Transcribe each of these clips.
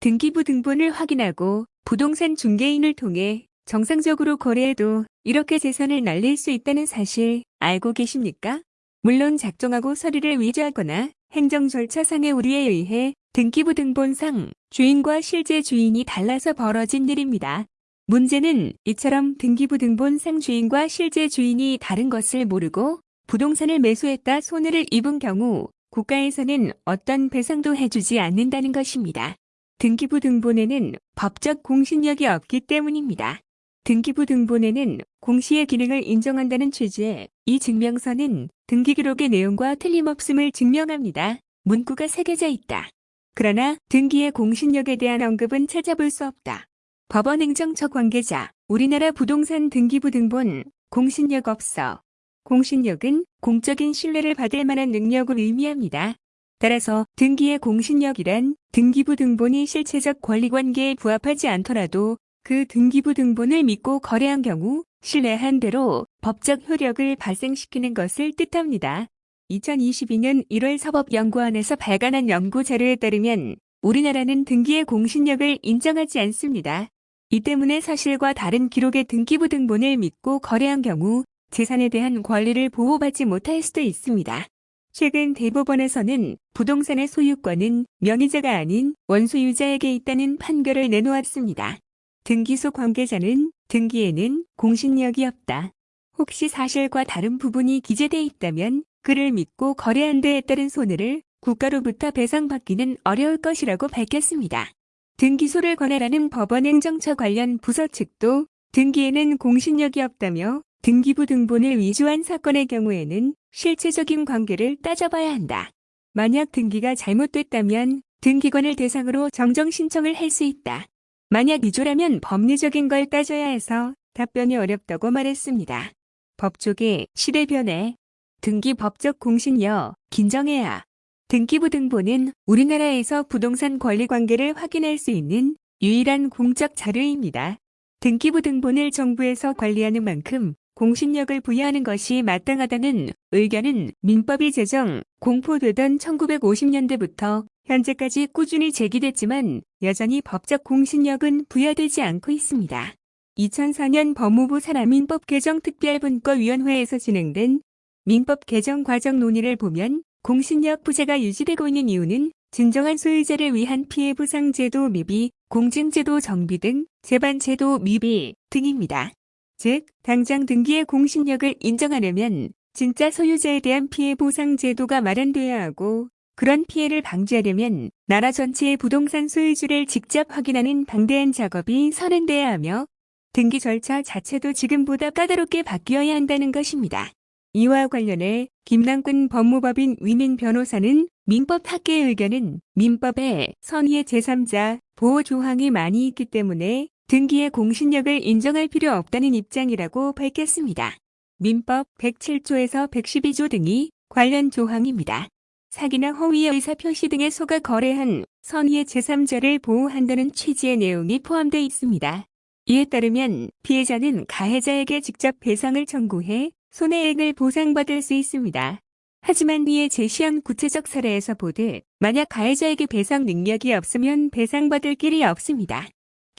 등기부 등본을 확인하고 부동산 중개인을 통해 정상적으로 거래해도 이렇게 재산을 날릴 수 있다는 사실 알고 계십니까? 물론 작성하고 서류를 위조하거나 행정 절차상의 오류에 의해 등기부 등본상 주인과 실제 주인이 달라서 벌어진 일입니다. 문제는 이처럼 등기부 등본상 주인과 실제 주인이 다른 것을 모르고 부동산을 매수했다 손해를 입은 경우 국가에서는 어떤 배상도 해주지 않는다는 것입니다. 등기부 등본에는 법적 공신력이 없기 때문입니다. 등기부 등본에는 공시의 기능을 인정한다는 취지의 이 증명서는 등기기록의 내용과 틀림없음을 증명합니다. 문구가 새겨져 있다. 그러나 등기의 공신력에 대한 언급은 찾아볼 수 없다. 법원 행정처 관계자, 우리나라 부동산 등기부 등본, 공신력 없어. 공신력은 공적인 신뢰를 받을 만한 능력을 의미합니다. 따라서 등기의 공신력이란 등기부 등본이 실체적 권리관계에 부합하지 않더라도 그 등기부 등본을 믿고 거래한 경우 신뢰한 대로 법적 효력을 발생시키는 것을 뜻합니다. 2022년 1월 사법연구원에서 발간한 연구 자료에 따르면 우리나라는 등기의 공신력을 인정하지 않습니다. 이 때문에 사실과 다른 기록의 등기부 등본을 믿고 거래한 경우 재산에 대한 권리를 보호받지 못할 수도 있습니다. 최근 대법원에서는 부동산의 소유권은 명의자가 아닌 원소유자에게 있다는 판결을 내놓았습니다. 등기소 관계자는 등기에는 공신력이 없다. 혹시 사실과 다른 부분이 기재돼 있다면 그를 믿고 거래한 데에 따른 손해를 국가로부터 배상받기는 어려울 것이라고 밝혔습니다. 등기소를 관할하는 법원 행정처 관련 부서 측도 등기에는 공신력이 없다며 등기부 등본을 위조한 사건의 경우에는 실체적인 관계를 따져봐야 한다. 만약 등기가 잘못됐다면 등기관을 대상으로 정정 신청을 할 수 있다. 만약 위조라면 법리적인 걸 따져야 해서 답변이 어렵다고 말했습니다. 법조계 시대 변해 등기 법적 공신력 긴정해야 등기부 등본은 우리나라에서 부동산 권리 관계를 확인할 수 있는 유일한 공적 자료입니다. 등기부 등본을 정부에서 관리하는 만큼 공신력을 부여하는 것이 마땅하다는 의견은 민법이 제정, 공포되던 1950년대부터 현재까지 꾸준히 제기됐지만 여전히 법적 공신력은 부여되지 않고 있습니다. 2004년 법무부 사람민법 개정 특별분과위원회에서 진행된 민법 개정 과정 논의를 보면 공신력 부재가 유지되고 있는 이유는 진정한 소유자를 위한 피해 보상 제도 미비, 공증제도 정비 등 재반 제도 미비 등입니다. 즉, 당장 등기의 공신력을 인정하려면 진짜 소유자에 대한 피해 보상 제도가 마련돼야 하고 그런 피해를 방지하려면 나라 전체의 부동산 소유주를 직접 확인하는 방대한 작업이 선행돼야 하며 등기 절차 자체도 지금보다 까다롭게 바뀌어야 한다는 것입니다. 이와 관련해 김남근 법무법인 위민 변호사는 민법 학계의 의견은 민법에 선의의 제3자 보호 조항이 많이 있기 때문에 등기의 공신력을 인정할 필요 없다는 입장이라고 밝혔습니다. 민법 107조에서 112조 등이 관련 조항입니다. 사기나 허위의 의사표시 등에 속아 거래한 선의의 제3자를 보호한다는 취지의 내용이 포함되어 있습니다. 이에 따르면 피해자는 가해자에게 직접 배상을 청구해 손해액을 보상받을 수 있습니다. 하지만 위에 제시한 구체적 사례에서 보듯 만약 가해자에게 배상 능력이 없으면 배상받을 길이 없습니다.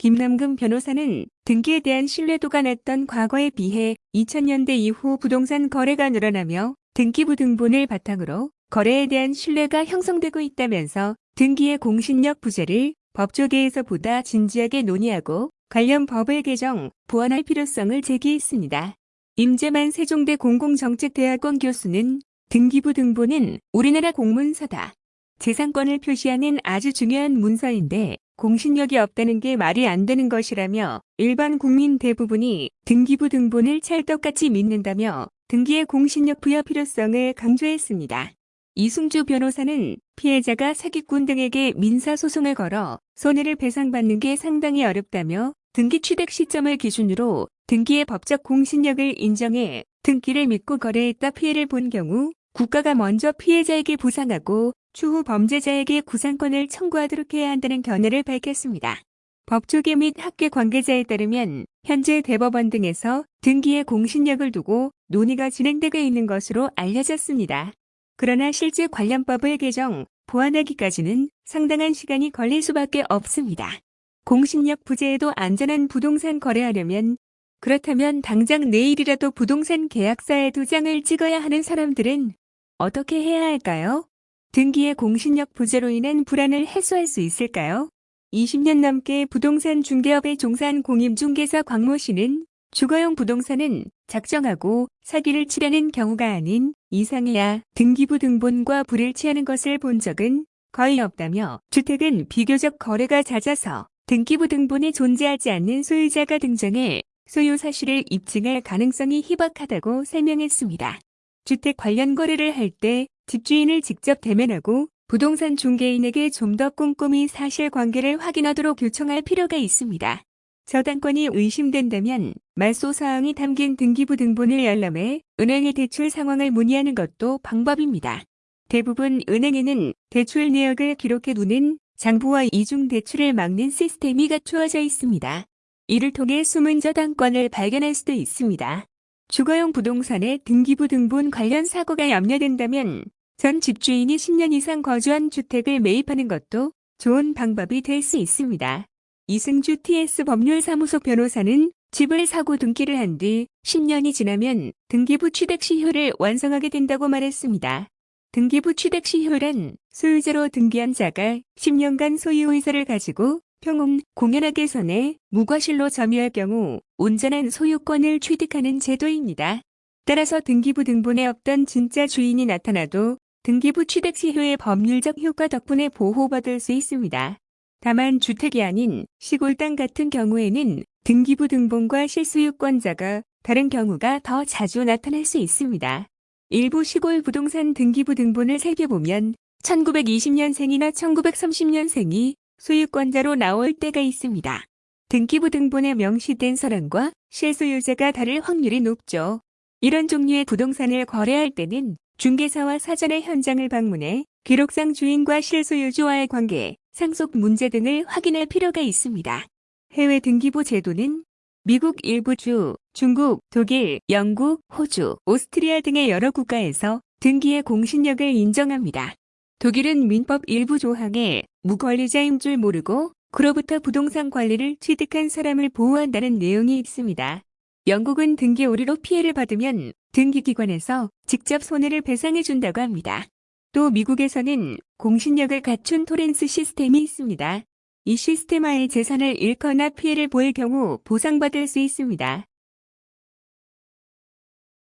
김남금 변호사는 등기에 대한 신뢰도가 낮던 과거에 비해 2000년대 이후 부동산 거래가 늘어나며 등기부 등본을 바탕으로 거래에 대한 신뢰가 형성되고 있다면서 등기의 공신력 부재를 법조계에서 보다 진지하게 논의하고 관련 법을 개정, 보완할 필요성을 제기했습니다. 임재만 세종대 공공정책대학원 교수는 등기부 등본은 우리나라 공문서다. 재산권을 표시하는 아주 중요한 문서인데 공신력이 없다는 게 말이 안 되는 것이라며 일반 국민 대부분이 등기부 등본을 찰떡같이 믿는다며 등기의 공신력 부여 필요성을 강조했습니다. 이승주 변호사는 피해자가 사기꾼 등에게 민사소송을 걸어 손해를 배상받는 게 상당히 어렵다며 등기 취득 시점을 기준으로 등기의 법적 공신력을 인정해 등기를 믿고 거래했다 피해를 본 경우 국가가 먼저 피해자에게 보상하고 추후 범죄자에게 구상권을 청구하도록 해야 한다는 견해를 밝혔습니다. 법조계 및 학계 관계자에 따르면 현재 대법원 등에서 등기의 공신력을 두고 논의가 진행되고 있는 것으로 알려졌습니다. 그러나 실제 관련법을 개정, 보완하기까지는 상당한 시간이 걸릴 수밖에 없습니다. 공신력 부재에도 안전한 부동산 거래하려면 그렇다면 당장 내일이라도 부동산 계약서에 도장을 찍어야 하는 사람들은 어떻게 해야 할까요? 등기의 공신력 부재로 인한 불안을 해소할 수 있을까요? 20년 넘게 부동산 중개업에 종사한 공임중개사 광모 씨는 주거용 부동산은 작정하고 사기를 치려는 경우가 아닌 이상해야 등기부 등본과 불일치하는 것을 본 적은 거의 없다며 주택은 비교적 거래가 잦아서 등기부 등본에 존재하지 않는 소유자가 등장해 소유 사실을 입증할 가능성이 희박하다고 설명했습니다. 주택 관련 거래를 할 때 집주인을 직접 대면하고 부동산 중개인에게 좀 더 꼼꼼히 사실관계를 확인하도록 요청할 필요가 있습니다. 저당권이 의심된다면 말소 사항이 담긴 등기부 등본을 열람해 은행의 대출 상황을 문의하는 것도 방법입니다. 대부분 은행에는 대출 내역을 기록해 두는 장부와 이중 대출을 막는 시스템이 갖추어져 있습니다. 이를 통해 숨은 저당권을 발견할 수도 있습니다. 주거용 부동산의 등기부 등본 관련 사고가 염려된다면 전 집주인이 10년 이상 거주한 주택을 매입하는 것도 좋은 방법이 될 수 있습니다. 이승주 TS 법률사무소 변호사는 집을 사고 등기를 한 뒤 10년이 지나면 등기부 취득 시효를 완성하게 된다고 말했습니다. 등기부 취득 시효란 소유자로 등기한 자가 10년간 소유 의사를 가지고 평온 공연하게 선에 무과실로 점유할 경우 온전한 소유권을 취득하는 제도입니다. 따라서 등기부 등본에 없던 진짜 주인이 나타나도 등기부 취득 시효의 법률적 효과 덕분에 보호받을 수 있습니다. 다만 주택이 아닌 시골 땅 같은 경우에는 등기부 등본과 실수유권자가 다른 경우가 더 자주 나타날 수 있습니다. 일부 시골 부동산 등기부 등본을 살펴보면 1920년생이나 1930년생이 소유권자로 나올 때가 있습니다. 등기부 등본에 명시된 사람과 실소유자가 다를 확률이 높죠. 이런 종류의 부동산을 거래할 때는 중개사와 사전에 현장을 방문해 기록상 주인과 실소유주와의 관계, 상속 문제 등을 확인할 필요가 있습니다. 해외 등기부 제도는 미국 일부 주, 중국, 독일, 영국, 호주, 오스트리아 등의 여러 국가에서 등기의 공신력을 인정합니다. 독일은 민법 일부 조항에 무권리자인 줄 모르고 그로부터 부동산 관리를 취득한 사람을 보호한다는 내용이 있습니다. 영국은 등기 오류로 피해를 받으면 등기기관에서 직접 손해를 배상해 준다고 합니다. 또 미국에서는 공신력을 갖춘 토렌스 시스템이 있습니다. 이 시스템 하에 재산을 잃거나 피해를 볼 경우 보상받을 수 있습니다.